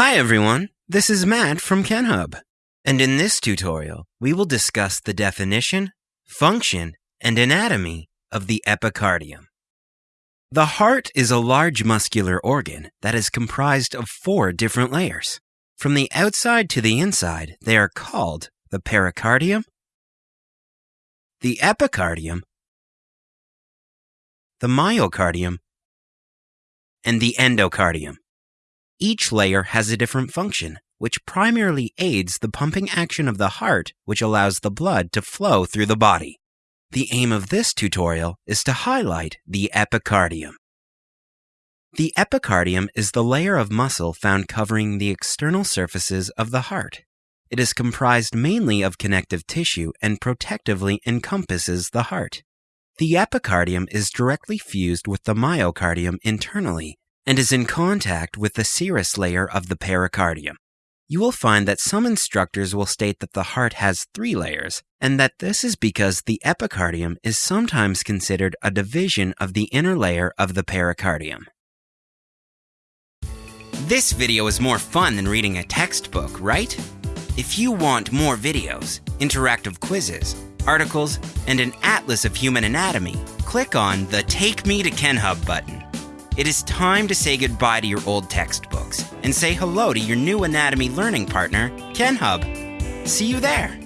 Hi everyone, this is Matt from KenHub. And in this tutorial, we will discuss the definition, function, and anatomy of the epicardium. The heart is a large muscular organ that is comprised of four different layers. From the outside to the inside, they are called the pericardium, the epicardium, the myocardium, and the endocardium. Each layer has a different function, which primarily aids the pumping action of the heart, which allows the blood to flow through the body. The aim of this tutorial is to highlight the epicardium. The epicardium is the layer of muscle found covering the external surfaces of the heart. It is comprised mainly of connective tissue and protectively encompasses the heart. The epicardium is directly fused with the myocardium internally and is in contact with the serous layer of the pericardium. You will find that some instructors will state that the heart has three layers, and that this is because the epicardium is sometimes considered a division of the inner layer of the pericardium. This video is more fun than reading a textbook, right? If you want more videos, interactive quizzes, articles, and an atlas of human anatomy, click on the Take Me to KenHub button. It is time to say goodbye to your old textbooks and say hello to your new anatomy learning partner, KenHub. See you there.